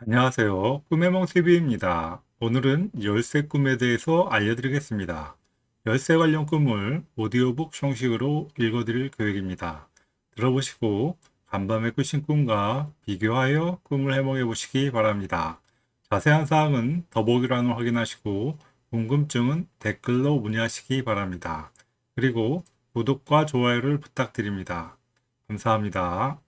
안녕하세요. 꿈해몽TV입니다. 오늘은 열쇠 꿈에 대해서 알려드리겠습니다. 열쇠 관련 꿈을 오디오북 형식으로 읽어드릴 계획입니다. 들어보시고 간밤에 꾸신 꿈과 비교하여 꿈을 해몽해 보시기 바랍니다. 자세한 사항은 더보기란을 확인하시고 궁금증은 댓글로 문의하시기 바랍니다. 그리고 구독과 좋아요를 부탁드립니다. 감사합니다.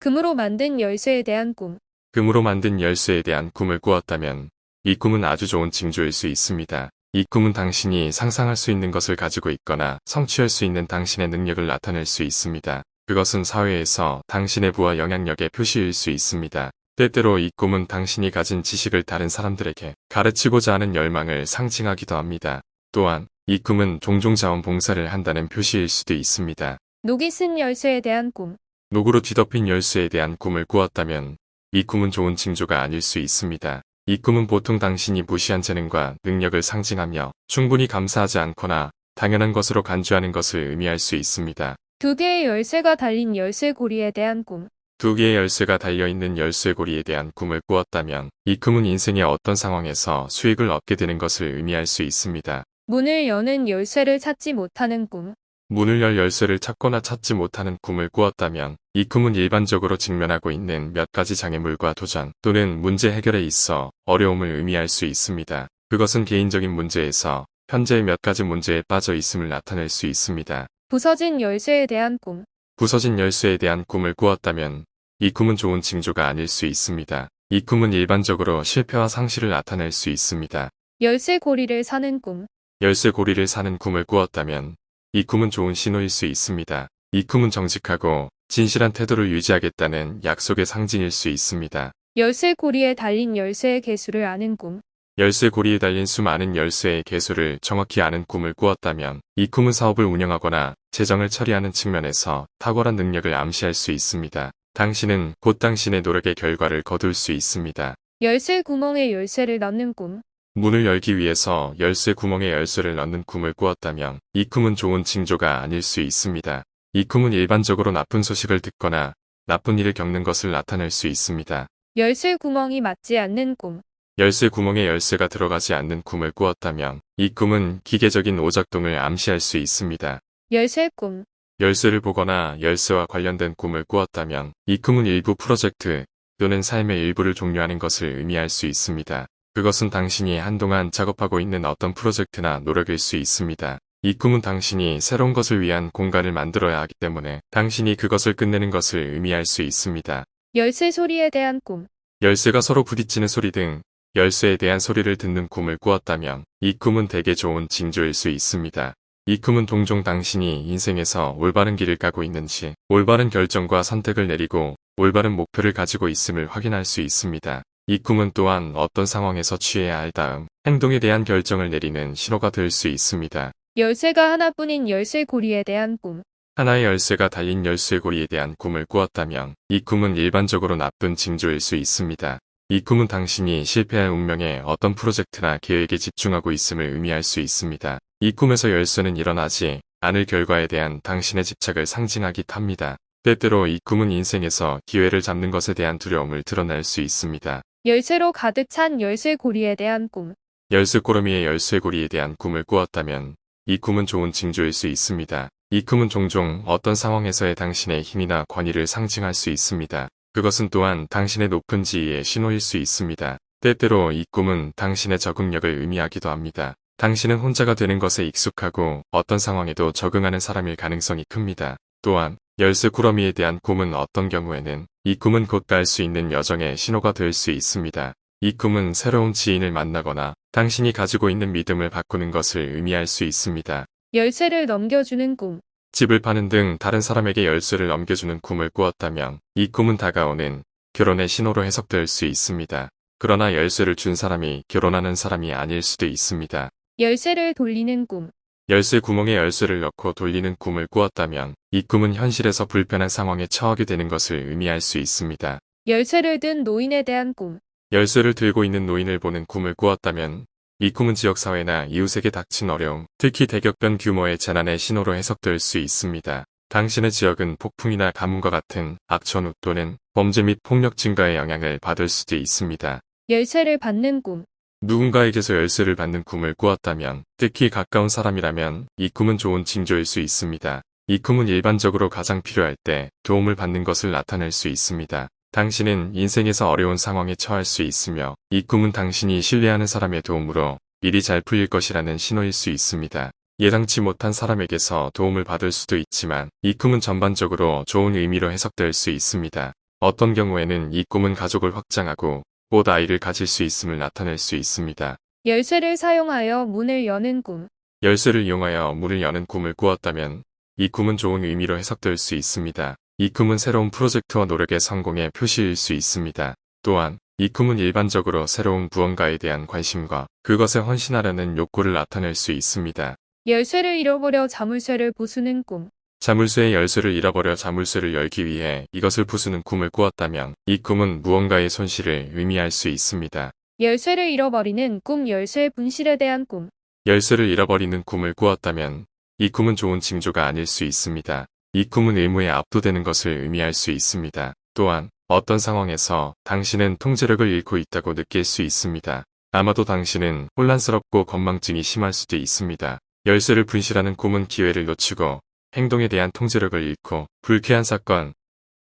금으로 만든 열쇠에 대한 꿈. 금으로 만든 열쇠에 대한 꿈을 꾸었다면 이 꿈은 아주 좋은 징조일 수 있습니다. 이 꿈은 당신이 상상할 수 있는 것을 가지고 있거나 성취할 수 있는 당신의 능력을 나타낼 수 있습니다. 그것은 사회에서 당신의 부와 영향력의 표시일 수 있습니다. 때때로 이 꿈은 당신이 가진 지식을 다른 사람들에게 가르치고자 하는 열망을 상징하기도 합니다. 또한 이 꿈은 종종 자원봉사를 한다는 표시일 수도 있습니다. 녹이 쓴 열쇠에 대한 꿈. 녹으로 뒤덮인 열쇠에 대한 꿈을 꾸었다면 이 꿈은 좋은 징조가 아닐 수 있습니다. 이 꿈은 보통 당신이 무시한 재능과 능력을 상징하며 충분히 감사하지 않거나 당연한 것으로 간주하는 것을 의미할 수 있습니다. 두 개의 열쇠가 달린 열쇠 고리에 대한 꿈. 두 개의 열쇠가 달려있는 열쇠고리에 대한 꿈을 꾸었다면 이 꿈은 인생의 어떤 상황에서 수익을 얻게 되는 것을 의미할 수 있습니다. 문을 여는 열쇠를 찾지 못하는 꿈. 문을 열 열쇠를 찾거나 찾지 못하는 꿈을 꾸었다면 이 꿈은 일반적으로 직면하고 있는 몇 가지 장애물과 도전 또는 문제 해결에 있어 어려움을 의미할 수 있습니다. 그것은 개인적인 문제에서 현재 몇 가지 문제에 빠져 있음을 나타낼 수 있습니다. 부서진 열쇠에 대한 꿈. 부서진 열쇠에 대한 꿈을 꾸었다면 이 꿈은 좋은 징조가 아닐 수 있습니다. 이 꿈은 일반적으로 실패와 상실을 나타낼 수 있습니다. 열쇠 고리를 사는 꿈. 열쇠 고리를 사는 꿈을 꾸었다면 이 꿈은 좋은 신호일 수 있습니다. 이 꿈은 정직하고 진실한 태도를 유지하겠다는 약속의 상징일 수 있습니다. 열쇠 고리에 달린 열쇠의 개수를 아는 꿈. 열쇠 고리에 달린 수많은 열쇠의 개수를 정확히 아는 꿈을 꾸었다면 이 꿈은 사업을 운영하거나 재정을 처리하는 측면에서 탁월한 능력을 암시할 수 있습니다. 당신은 곧 당신의 노력의 결과를 거둘 수 있습니다. 열쇠 구멍에 열쇠를 넣는 꿈. 문을 열기 위해서 열쇠 구멍에 열쇠를 넣는 꿈을 꾸었다면 이 꿈은 좋은 징조가 아닐 수 있습니다. 이 꿈은 일반적으로 나쁜 소식을 듣거나 나쁜 일을 겪는 것을 나타낼 수 있습니다. 열쇠 구멍이 맞지 않는 꿈. 열쇠 구멍에 열쇠가 들어가지 않는 꿈을 꾸었다면 이 꿈은 기계적인 오작동을 암시할 수 있습니다. 열쇠 꿈. 열쇠를 보거나 열쇠와 관련된 꿈을 꾸었다면 이 꿈은 일부 프로젝트 또는 삶의 일부를 종료하는 것을 의미할 수 있습니다. 그것은 당신이 한동안 작업하고 있는 어떤 프로젝트나 노력일 수 있습니다. 이 꿈은 당신이 새로운 것을 위한 공간을 만들어야 하기 때문에 당신이 그것을 끝내는 것을 의미할 수 있습니다. 열쇠 소리에 대한 꿈. 열쇠가 서로 부딪히는 소리 등 열쇠에 대한 소리를 듣는 꿈을 꾸었다면 이 꿈은 대개 좋은 징조일 수 있습니다. 이 꿈은 종종 당신이 인생에서 올바른 길을 가고 있는지 올바른 결정과 선택을 내리고 올바른 목표를 가지고 있음을 확인할 수 있습니다. 이 꿈은 또한 어떤 상황에서 취해야 할 다음 행동에 대한 결정을 내리는 신호가 될 수 있습니다. 열쇠가 하나뿐인 열쇠 고리에 대한 꿈. 하나의 열쇠가 달린 열쇠고리에 대한 꿈을 꾸었다면 이 꿈은 일반적으로 나쁜 징조일 수 있습니다. 이 꿈은 당신이 실패할 운명에 어떤 프로젝트나 계획에 집중하고 있음을 의미할 수 있습니다. 이 꿈에서 열쇠는 일어나지 않을 결과에 대한 당신의 집착을 상징하기도 합니다. 때때로 이 꿈은 인생에서 기회를 잡는 것에 대한 두려움을 드러낼 수 있습니다. 열쇠로 가득 찬 열쇠 고리에 대한 꿈. 열쇠 꼬러미의 열쇠고리에 대한 꿈을 꾸었다면 이 꿈은 좋은 징조일 수 있습니다. 이 꿈은 종종 어떤 상황에서의 당신의 힘이나 권위를 상징할 수 있습니다. 그것은 또한 당신의 높은 지위의 신호일 수 있습니다. 때때로 이 꿈은 당신의 적응력을 의미하기도 합니다. 당신은 혼자가 되는 것에 익숙하고 어떤 상황에도 적응하는 사람일 가능성이 큽니다. 또한 열쇠 구러미에 대한 꿈은 어떤 경우에는 이 꿈은 곧 갈 수 있는 여정의 신호가 될 수 있습니다. 이 꿈은 새로운 지인을 만나거나 당신이 가지고 있는 믿음을 바꾸는 것을 의미할 수 있습니다. 열쇠를 넘겨주는 꿈. 집을 파는 등 다른 사람에게 열쇠를 넘겨주는 꿈을 꾸었다면 이 꿈은 다가오는 결혼의 신호로 해석될 수 있습니다. 그러나 열쇠를 준 사람이 결혼하는 사람이 아닐 수도 있습니다. 열쇠를 돌리는 꿈. 열쇠 구멍에 열쇠를 넣고 돌리는 꿈을 꾸었다면 이 꿈은 현실에서 불편한 상황에 처하게 되는 것을 의미할 수 있습니다. 열쇠를 든 노인에 대한 꿈. 열쇠를 들고 있는 노인을 보는 꿈을 꾸었다면 이 꿈은 지역사회나 이웃에게 닥친 어려움, 특히 대격변 규모의 재난의 신호로 해석될 수 있습니다. 당신의 지역은 폭풍이나 가뭄과 같은 악천후 또는 범죄 및 폭력 증가의 영향을 받을 수도 있습니다. 열쇠를 받는 꿈. 누군가에게서 열쇠를 받는 꿈을 꾸었다면, 특히 가까운 사람이라면 이 꿈은 좋은 징조일 수 있습니다. 이 꿈은 일반적으로 가장 필요할 때 도움을 받는 것을 나타낼 수 있습니다. 당신은 인생에서 어려운 상황에 처할 수 있으며 이 꿈은 당신이 신뢰하는 사람의 도움으로 일이 잘 풀릴 것이라는 신호일 수 있습니다. 예상치 못한 사람에게서 도움을 받을 수도 있지만 이 꿈은 전반적으로 좋은 의미로 해석될 수 있습니다. 어떤 경우에는 이 꿈은 가족을 확장하고 곧 아이를 가질 수 있음을 나타낼 수 있습니다. 열쇠를 사용하여 문을 여는 꿈. 열쇠를 이용하여 문을 여는 꿈을 꾸었다면 이 꿈은 좋은 의미로 해석될 수 있습니다. 이 꿈은 새로운 프로젝트와 노력의 성공의 표시일 수 있습니다. 또한 이 꿈은 일반적으로 새로운 무언가에 대한 관심과 그것에 헌신하려는 욕구를 나타낼 수 있습니다. 열쇠를 잃어버려 자물쇠를 부수는 꿈. 자물쇠의 열쇠를 잃어버려 자물쇠를 열기 위해 이것을 부수는 꿈을 꾸었다면 이 꿈은 무언가의 손실을 의미할 수 있습니다. 열쇠를 잃어버리는 꿈 열쇠 분실에 대한 꿈. 열쇠를 잃어버리는 꿈을 꾸었다면 이 꿈은 좋은 징조가 아닐 수 있습니다. 이 꿈은 의무에 압도되는 것을 의미할 수 있습니다. 또한 어떤 상황에서 당신은 통제력을 잃고 있다고 느낄 수 있습니다. 아마도 당신은 혼란스럽고 건망증이 심할 수도 있습니다. 열쇠를 분실하는 꿈은 기회를 놓치고 행동에 대한 통제력을 잃고 불쾌한 사건,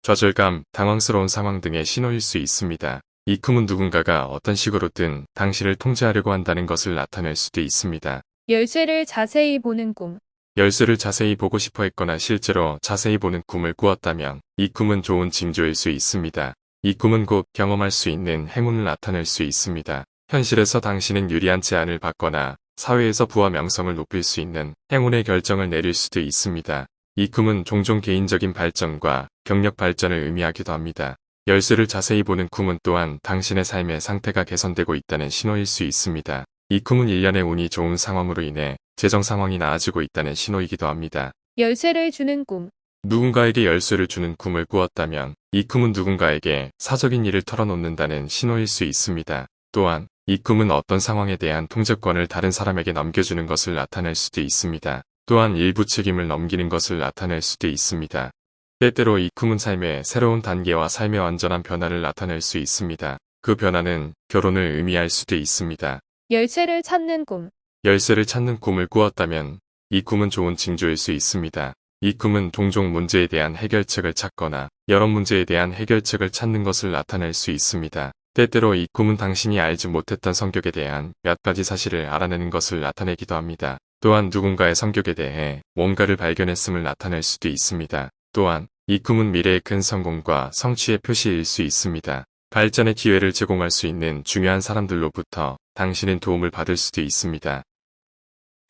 좌절감, 당황스러운 상황 등의 신호일 수 있습니다. 이 꿈은 누군가가 어떤 식으로든 당신을 통제하려고 한다는 것을 나타낼 수도 있습니다. 열쇠를 자세히 보는 꿈. 열쇠를 자세히 보고 싶어 했거나 실제로 자세히 보는 꿈을 꾸었다면 이 꿈은 좋은 징조일 수 있습니다. 이 꿈은 곧 경험할 수 있는 행운을 나타낼 수 있습니다. 현실에서 당신은 유리한 제안을 받거나 사회에서 부와 명성을 높일 수 있는 행운의 결정을 내릴 수도 있습니다. 이 꿈은 종종 개인적인 발전과 경력 발전을 의미하기도 합니다. 열쇠를 자세히 보는 꿈은 또한 당신의 삶의 상태가 개선되고 있다는 신호일 수 있습니다. 이 꿈은 일련의 운이 좋은 상황으로 인해 재정 상황이 나아지고 있다는 신호이기도 합니다. 열쇠를 주는 꿈. 누군가에게 열쇠를 주는 꿈을 꾸었다면 이 꿈은 누군가에게 사적인 일을 털어놓는다는 신호일 수 있습니다. 또한 이 꿈은 어떤 상황에 대한 통제권을 다른 사람에게 넘겨주는 것을 나타낼 수도 있습니다. 또한 일부 책임을 넘기는 것을 나타낼 수도 있습니다. 때때로 이 꿈은 삶의 새로운 단계와 삶의 완전한 변화를 나타낼 수 있습니다. 그 변화는 결혼을 의미할 수도 있습니다. 열쇠를 찾는 꿈. 열쇠를 찾는 꿈을 꾸었다면 이 꿈은 좋은 징조일 수 있습니다. 이 꿈은 종종 문제에 대한 해결책을 찾거나 여러 문제에 대한 해결책을 찾는 것을 나타낼 수 있습니다. 때때로 이 꿈은 당신이 알지 못했던 성격에 대한 몇 가지 사실을 알아내는 것을 나타내기도 합니다. 또한 누군가의 성격에 대해 뭔가를 발견했음을 나타낼 수도 있습니다. 또한 이 꿈은 미래의 큰 성공과 성취의 표시일 수 있습니다. 발전의 기회를 제공할 수 있는 중요한 사람들로부터 당신은 도움을 받을 수도 있습니다.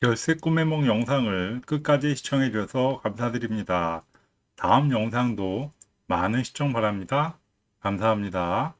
열쇠 꿈의梦 영상을 끝까지 시청해 주셔서 감사드립니다. 다음 영상도 많은 시청 바랍니다. 감사합니다.